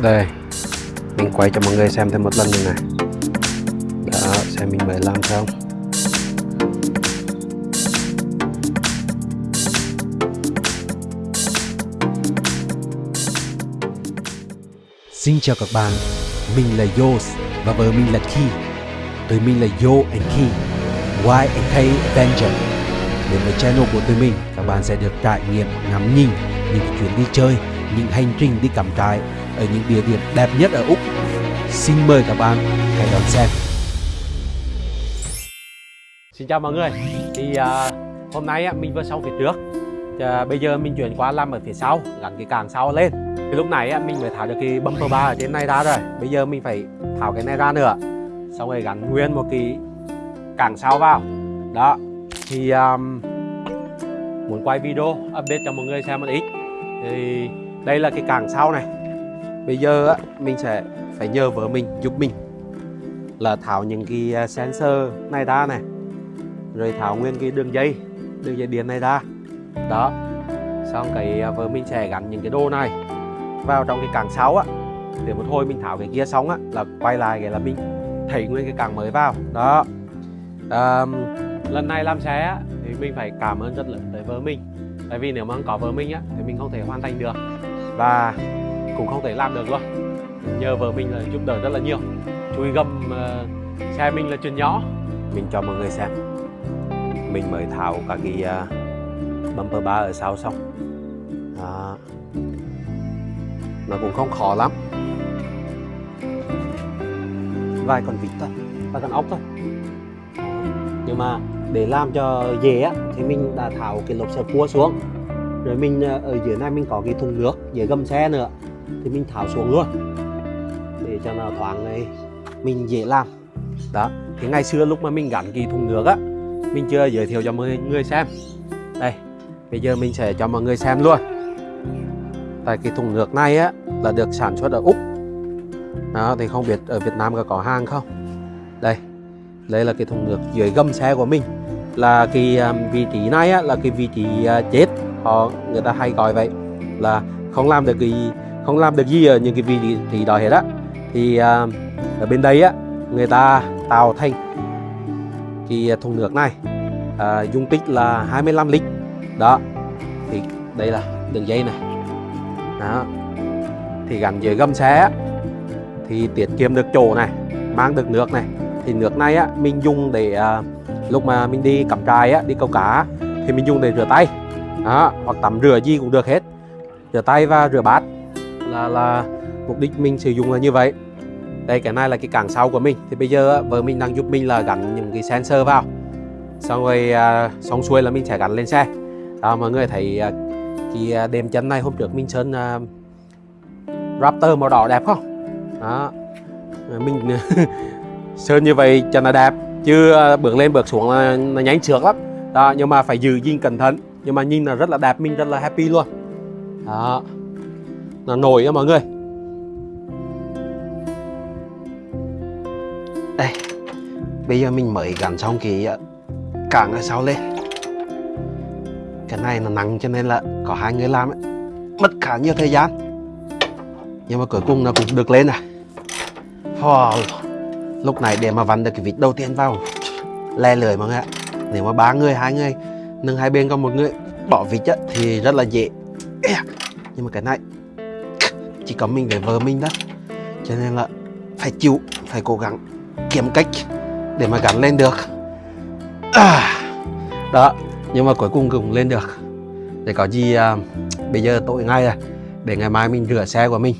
đây mình quay cho mọi người xem thêm một lần nữa này đó xem mình mới làm xong Xin chào các bạn, mình là Yos và vợ mình là Ki. Tụi mình là Yo and Ki, Y and K Avenger. Đến với channel của tụi mình, các bạn sẽ được trải nghiệm ngắm nhìn những chuyến đi chơi, những hành trình đi cắm trại ở những địa điểm đẹp nhất ở Úc. Xin mời các bạn hãy đón xem. Xin chào mọi người. Thì uh, hôm nay á, mình vừa xong phía trước. Uh, bây giờ mình chuyển qua làm ở phía sau gắn cái càng sau lên. Thì lúc này á, mình mới tháo được cái bumper bar ở trên này ra rồi. Bây giờ mình phải tháo cái này ra nữa. Xong rồi gắn nguyên một cái càng sau vào. Đó. Thì um, muốn quay video update cho mọi người xem một ít. Thì đây là cái càng sau này bây giờ á, mình sẽ phải nhờ vợ mình giúp mình. Là tháo những cái à, sensor này ra này rồi tháo nguyên cái đường dây đường dây điện này ra. Đó xong cái à, vợ mình sẽ gắn những cái đồ này vào trong cái càng sáu á. Để một hồi mình tháo cái kia xong á là quay lại cái là mình thấy nguyên cái càng mới vào. Đó. À, lần này làm xe á thì mình phải cảm ơn rất lớn tới vợ mình. Tại vì nếu mà không có vợ mình á thì mình không thể hoàn thành được. Và cũng không thể làm được luôn. Nhờ vợ mình là giúp đỡ rất là nhiều. Chui gầm uh, xe mình là chuyện nhỏ. Mình cho mọi người xem. Mình mới tháo các cái uh, bumper bar ở sau xong. Đó. nó cũng không khó lắm. Vài con vịt thôi. Vài con ốc thôi. Nhưng mà để làm cho dễ á thì mình đã tháo cái lốp xe cua xuống. Rồi mình ờ, ở dưới này mình có cái thùng nước dưới gầm xe nữa thì mình tháo xuống luôn. Để cho nó thoáng này mình dễ làm. Đó thì ngày xưa lúc mà mình gắn cái thùng nước á mình chưa giới thiệu cho mọi người xem. Đây bây giờ mình sẽ cho mọi người xem luôn. Tại cái thùng nước này á là được sản xuất ở úc. Đó thì không biết ở việt nam có có hàng không? Đây đây là cái thùng nước dưới gầm xe của mình. Là cái à, vị trí này á, là cái vị trí à, chết. Họ người ta hay gọi vậy. Là không làm được cái không làm được gì ở những cái vị trí đó hết á. Thì à, ở bên đây á người ta tạo thành cái thùng nước này à, dung tích là 25 lít. Đó thì đây là đường dây này. Đó thì gắn dưới gầm xe á, thì tiết kiệm được chỗ này mang được nước này. Thì nước này á mình dùng để à, lúc mà mình đi cắm trại á đi câu cá thì mình dùng để rửa tay. Đó, hoặc tắm rửa gì cũng được hết. Rửa tay và rửa bát là là mục đích mình sử dụng là như vậy. Đây cái này là cái càng sau của mình. Thì bây giờ vợ mình đang giúp mình là gắn những cái sensor vào. Xong rồi à, xong xuôi là mình sẽ gắn lên xe. Đó, mọi người thấy à, cái à, đệm chân này hôm trước mình sơn à, Raptor màu đỏ đẹp không? Đó. Mình sơn như vậy cho nó đẹp chứ à, bước lên bước xuống là nó nhánh trượt lắm. Đó nhưng mà phải giữ gìn cẩn thận. Nhưng mà nhìn là rất là đẹp mình rất là happy luôn. Đó là nổi á mọi người. Đây bây giờ mình mới gắn xong cái ờ, cảng ở sau lên. Cái này nó nặng cho nên là có hai người làm ấy. mất khá nhiều thời gian. Nhưng mà cuối cùng nó cũng được lên à. Oh, lúc này để mà vặn được cái vịt đầu tiên vào le lưỡi mọi người ạ. Nếu mà ba người hai người nâng hai bên có một người bỏ vịt á, thì rất là dễ. Nhưng mà cái này chỉ có mình với vợ mình đó. Cho nên là phải chịu phải cố gắng kiếm cách để mà gắn lên được. À, đó nhưng mà cuối cùng cũng lên được. Để có gì à, bây giờ tối ngay rồi để ngày mai mình rửa xe của mình.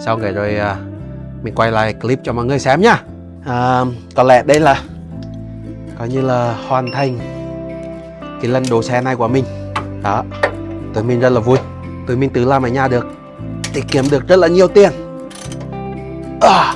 Xong rồi rồi à, mình quay lại clip cho mọi người xem nhá. À, có lẽ đây là coi như là hoàn thành cái lần đổ xe này của mình. Đó tụi mình rất là vui. Tụi mình tự làm ở nhà được tiết kiếm được rất là nhiều tiền. À.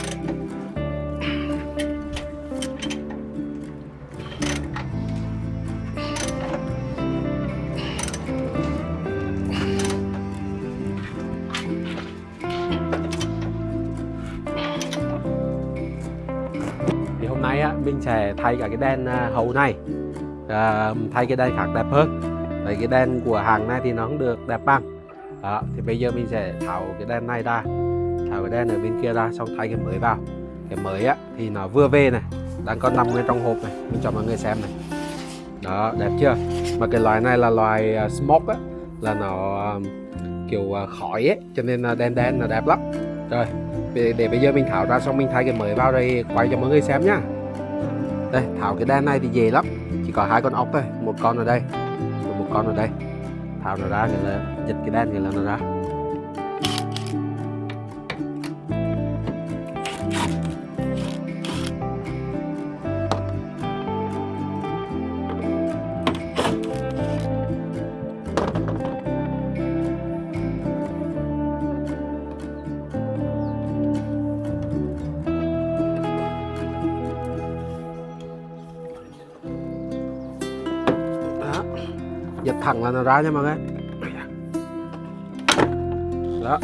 thì hôm nay á mình sẽ thay cả cái đèn à, hậu này. À, thay cái đèn khác đẹp hơn. Đấy, cái đèn của hàng này thì nó không được đẹp bằng đó thì bây giờ mình sẽ tháo cái đèn này ra. Tháo cái đèn ở bên kia ra xong thay cái mới vào. Cái mới á thì nó vừa về này đang có nằm ngay trong hộp này mình cho mọi người xem này. Đó đẹp chưa? Mà cái loại này là loại uh, smoke á là nó à, kiểu uh, khói ấy cho nên là đen đen là đẹp lắm. Rồi để, để bây giờ mình tháo ra xong mình thay cái mới vào đây quay cho mọi người xem nhá. Đây tháo cái đèn này thì dễ lắm. Chỉ có hai con ốc thôi một con ở đây một con ở đây tháo nó ra thì là giật cái đen thì là nó ra. Giật thẳng là nó ra nha mọi người. Đó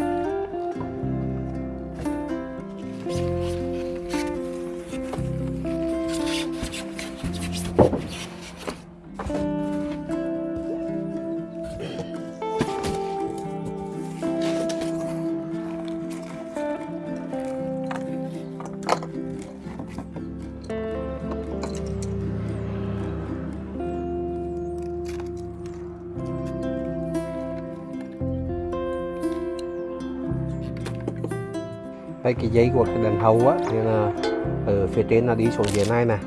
đây cái dây của cái đèn hậu á thì là ở phía trên là đi xuống dưới này này.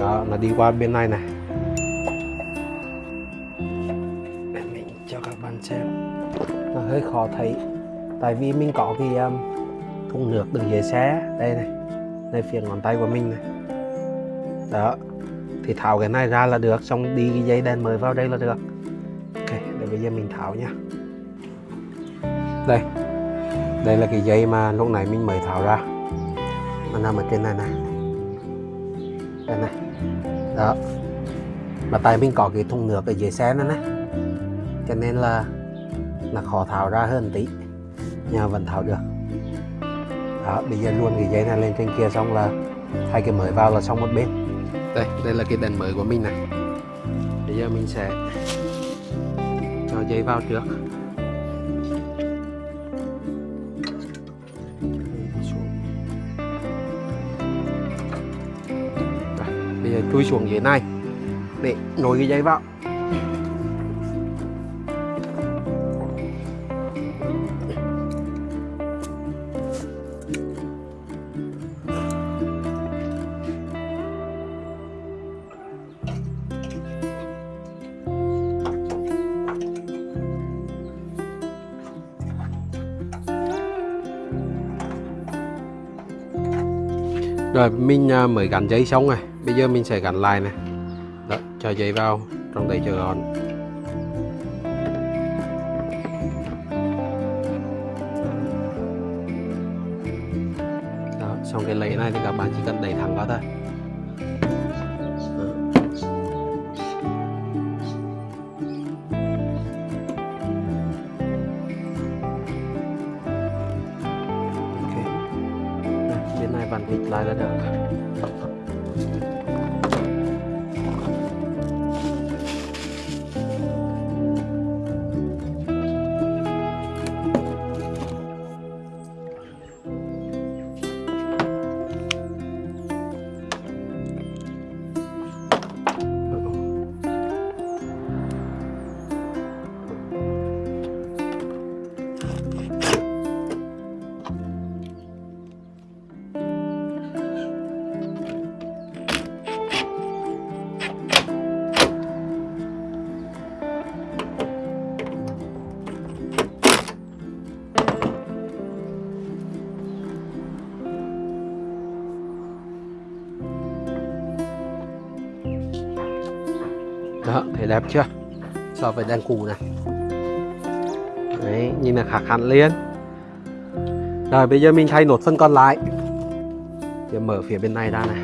Đó là đi qua bên này này. Để mình cho các bạn xem. Nó hơi khó thấy tại vì mình có cái um, thùng nước đựng dưới xe đây này. Đây phía ngón tay của mình này. Đó thì tháo cái này ra là được xong đi cái dây đèn mới vào đây là được. Ok để bây giờ mình tháo nha. Đây đây là cái dây mà lúc nãy mình mới tháo ra. Nó nằm ở trên này này. Đây này. Đó. Mà tại mình có cái thùng nước ở dưới xe nữa này. Cho nên là là khó tháo ra hơn tí. Nhà vẫn tháo được. Đó, bây giờ luôn cái dây này lên trên kia xong là hai cái mới vào là xong một bên. Đây đây là cái đèn mới của mình này. Bây giờ mình sẽ cho dây vào trước. Chui xuống dưới này để nối cái dây vào. Rồi, mình à, mới gắn dây xong này bây giờ mình sẽ gắn lại này. Đó, cho dây vào, trong đây cho gọn. Đó, xong cái lẫy này thì các bạn chỉ cần đẩy thẳng vào thôi. Ok. Bên này vặn vịt lại là được. Đẹp chưa? So với đèn cũ này. Đấy, nhìn là khác hẳn liền. Rồi, bây giờ mình thay nốt phần còn lại. Để mở phía bên này ra này.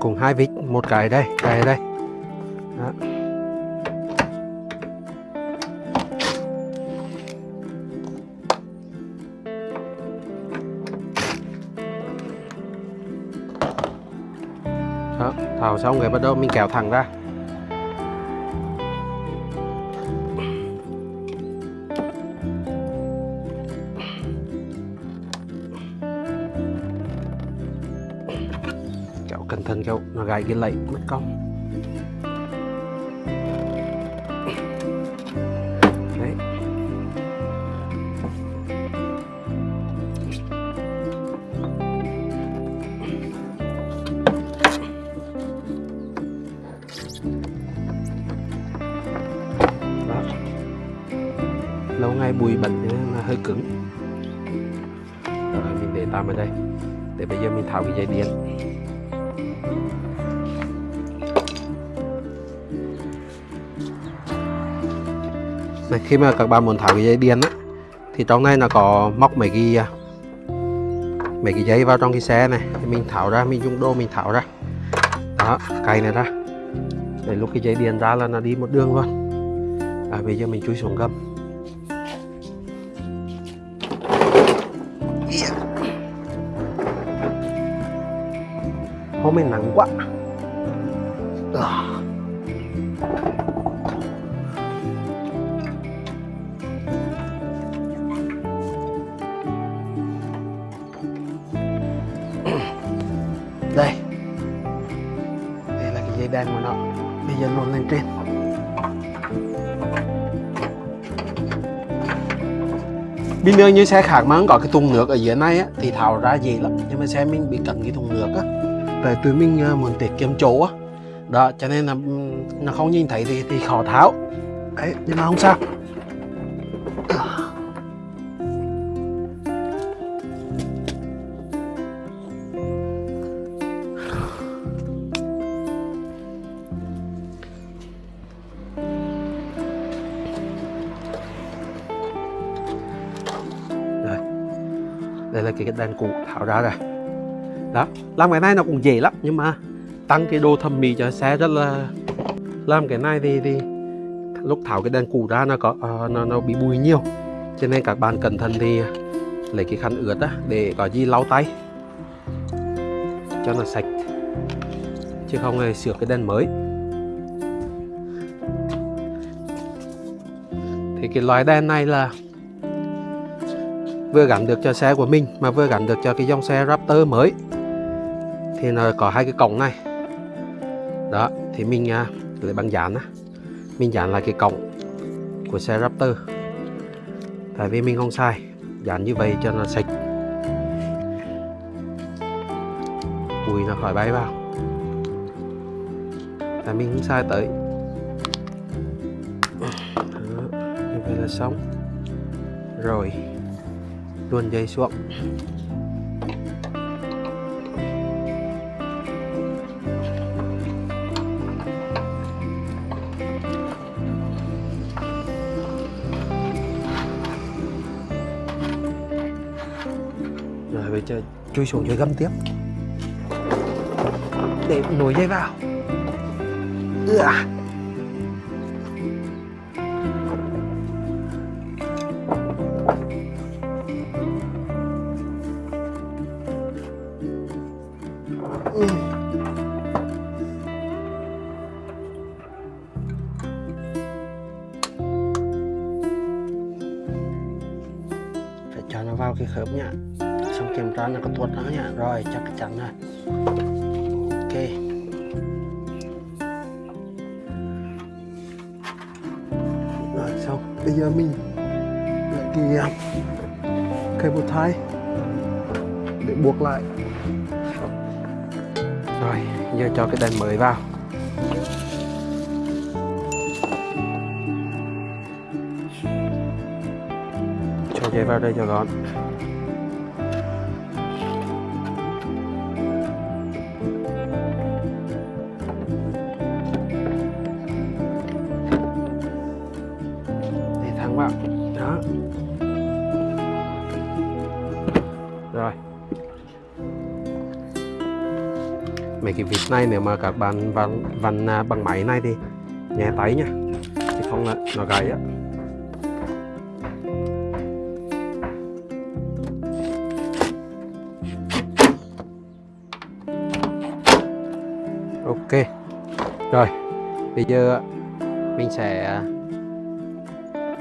Cùng hai vít, một cái đây cái đây. đó, thảo xong rồi bắt đầu mình kéo thẳng ra. Kéo cẩn thận kéo nó gãy cái lẫy mất công. Lâu ngày bụi bẩn nên là hơi cứng. Rồi mình để tạm ở đây. Để bây giờ mình tháo cái dây điện. Này khi mà các bạn muốn tháo cái dây điện á thì trong này nó có móc mấy cái à, mấy cái dây vào trong cái xe này. Thì mình tháo ra mình dùng đô mình tháo ra. Đó cày này ra. Để lúc cái dây điện ra là nó đi một đường luôn. À, bây giờ mình chui xuống gầm. Hôm nay nắng quá. À. đây. Đây là cái dây đen của nó. Bây giờ luồn lên trên. Bình thường như xe khác mà không có cái thùng nước ở dưới này á, thì tháo ra dễ lắm. Nhưng mà xe mình bị cẩn cái thùng nước á tại tụi mình ờ, muốn tiết kiệm chỗ á. Đó cho nên là nó không nhìn thấy thì, thì khó tháo. Đấy nhưng mà không sao. Rồi. đây là cái đèn cũ tháo ra rồi đó làm cái này nó cũng dễ lắm nhưng mà tăng cái độ thẩm mỹ cho xe rất là làm cái này thì thì lúc tháo cái đèn cũ ra nó có uh, nó nó bị bụi nhiều. Cho nên các bạn cẩn thận thì lấy cái khăn ướt á để có gì lau tay. Cho nó sạch. Chứ không thì sửa cái đèn mới. Thì cái loại đèn này là vừa gắn được cho xe của mình mà vừa gắn được cho cái dòng xe Raptor mới thì nó có hai cái cổng này. Đó thì mình à, lấy băng dán á. Mình dán lại cái cổng của xe Raptor. Tại vì mình không sai dán như vậy cho nó sạch. Bụi nó khỏi bay vào. Tại mình không sai tới. Đó, như vậy là xong. Rồi luồn dây xuống. Rồi bây chui xuống dưới găm tiếp. Để nối dây vào. Ưa. Ừ. phải cho nó vào cái khớp nha kiểm tra nó có tuột nó nhá rồi, chắc chắn rồi. Ok. Rồi, xong. Bây giờ mình lại cái à, cây bột thai để buộc lại. Rồi, giờ cho cái đèn mới vào. Cho dây vào đây cho gọn. Mấy cái vít này nếu mà các bạn vặn vặn bằng máy này thì nhẹ tay nhá, chứ không là nó gãy á. Ok. Rồi bây giờ mình sẽ à,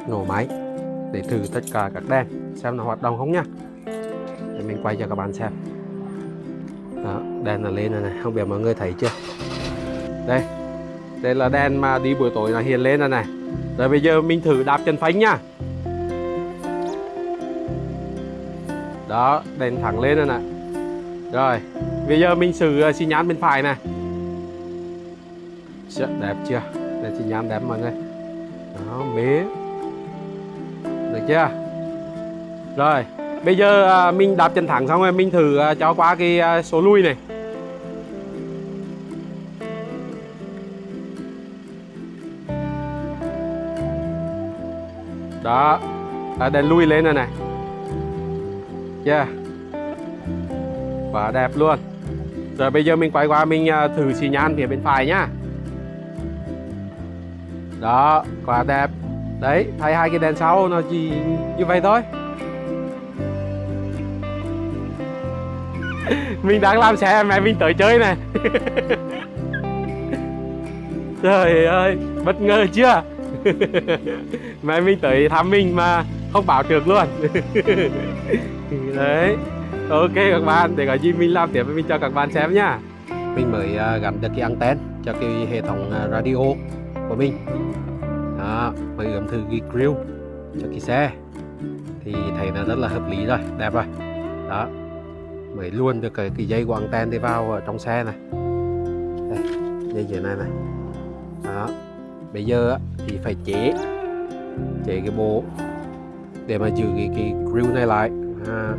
nổ máy để thử tất cả các đèn xem nó hoạt động không nhá. để mình quay cho các bạn xem đó đèn là lên rồi này không biết mọi người thấy chưa? Đây đây là đèn mà đi buổi tối là hiện lên rồi này. Rồi bây giờ mình thử đạp chân phanh nha đó đèn thẳng lên rồi này. rồi bây giờ mình xử ờ, xi nhan bên phải này. Chợ, đẹp chưa? Đây xi nhan đẹp mọi người. Đó mế được chưa? Rồi bây giờ à, mình đạp chân thẳng xong rồi mình thử à, cho qua cái à, số lui này. Đó à, đèn lui lên rồi này. Yeah. Quá đẹp luôn. Rồi bây giờ mình quay qua mình thử xì nhan phía bên phải nhá. Đó quá đẹp. Đấy thay hai cái đèn sau nó chỉ như vậy thôi. Mình đang làm xe, mẹ mình tới chơi này. Trời ơi, bất ngờ chưa? Mẹ mình tới thăm mình mà không bảo được luôn. Đấy, ok các bạn, để có gì mình làm tiếp mình cho các bạn xem nha. Mình mới à, gắn được cái anten cho cái hệ thống à, radio của mình. Đó, mới gầm thử cái grill cho cái xe. Thì thấy là rất là hợp lý rồi, đẹp rồi. Đó mới luôn được cái, cái dây của anten đi vào ở trong xe này. Đây, dây như này này. Đó. Bây giờ thì phải chế chế cái bộ để mà giữ cái, cái grill này lại. À,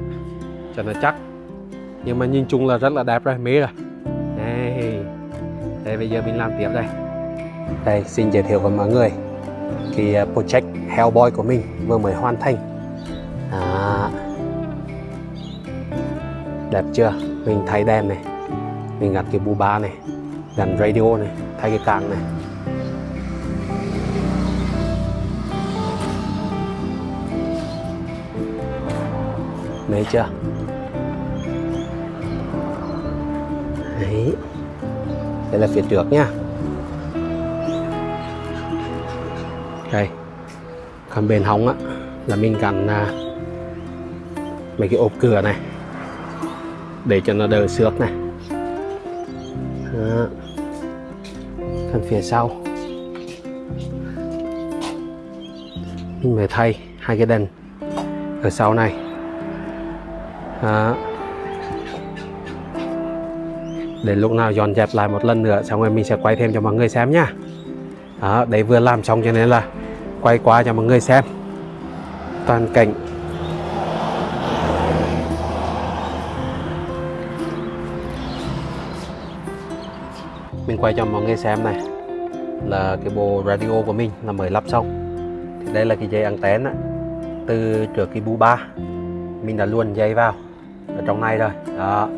cho nó chắc. Nhưng mà nhìn chung là rất là đẹp rồi mê rồi. Đây. Đây bây giờ mình làm tiếp đây. Đây xin giới thiệu với mọi người cái à, project Hellboy của mình vừa mới hoàn thành. À, đẹp chưa? Mình thay đèn này. Mình gắn cái bu ba này gắn radio này thay cái càng này. Mê chưa? Đấy. Đây là phía trước nha Đây. Còn bên hông á Là mình gắn à, Mấy cái ốp cửa này. Để cho nó đỡ xước này. Đó. phần phía sau. Mình phải thay hai cái đèn ở sau này. Đó. để lúc nào dọn dẹp lại một lần nữa, xong rồi mình sẽ quay thêm cho mọi người xem nhá đó đấy vừa làm xong cho nên là quay qua cho mọi người xem. Toàn cảnh. Quay cho mọi người xem này. Là cái bộ radio của mình là mới lắp xong. Thì đây là cái dây anten á. Từ trước cái bu ba mình đã luôn dây vào. Ở trong này rồi. Đó.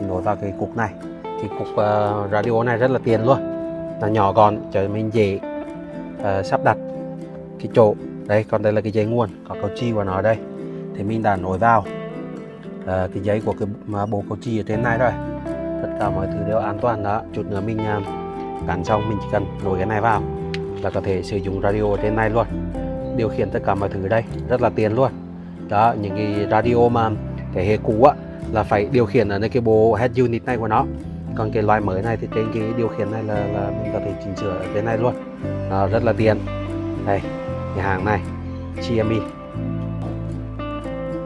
Thì nối vào cái cục này. Cái cục uh, radio này rất là tiền luôn. Là nhỏ gọn cho mình dễ uh, sắp đặt cái chỗ. Đây còn đây là cái dây nguồn có cầu chi của nó ở đây. Thì mình đã nối vào uh, cái dây của cái bộ cầu chi ở trên này rồi tất cả mọi thứ đều an toàn đó. Chút nữa mình à, cản xong mình chỉ cần nối cái này vào là có thể sử dụng radio ở trên này luôn. Điều khiển tất cả mọi thứ ở đây rất là tiền luôn. Đó những cái radio mà thế hệ cũ á là phải điều khiển ở nơi cái bộ head unit này của nó. Còn cái loại mới này thì trên cái điều khiển này là, là mình có thể chỉnh sửa ở trên này luôn. Đó, rất là tiện. Đây nhà hàng này Xiaomi.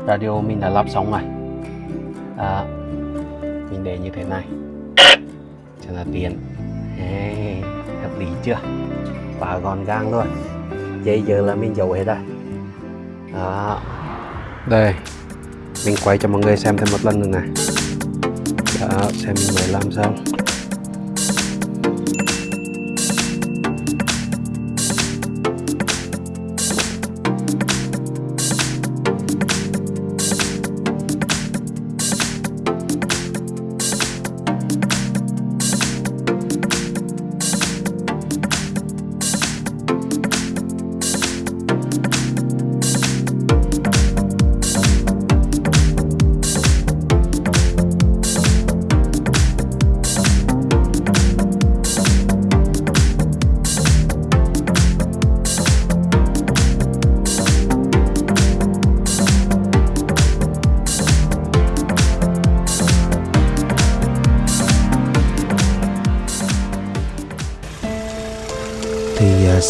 Radio mình đã lắp xong rồi. À, mình để như thế này. Cho là tiện hey, hợp lý chưa? Và gọn gàng luôn. Dây giờ là mình giấu hết rồi. Đó. Đây. Mình quay cho mọi người xem thêm một lần nữa này. Đó xem mình mới làm xong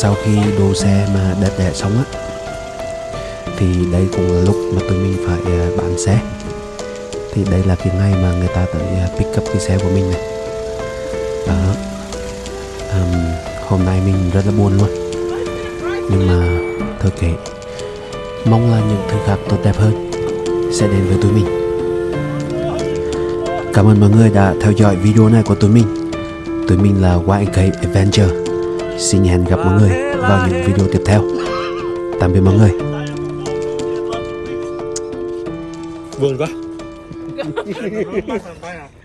sau khi đồ xe mà đẹp đẽ xong á thì đây cũng là lúc mà tụi mình phải à, bán xe. Thì đây là cái ngày mà người ta tới à, pick up cái xe của mình này. Đó. Um, hôm nay mình rất là buồn luôn. Nhưng mà thôi kệ. Mong là những thứ khác tốt đẹp hơn sẽ đến với tụi mình. Cảm ơn mọi người đã theo dõi video này của tụi mình. Tụi mình là YK Adventure xin hẹn gặp mọi người vào những video tiếp theo tạm biệt mọi người buồn quá?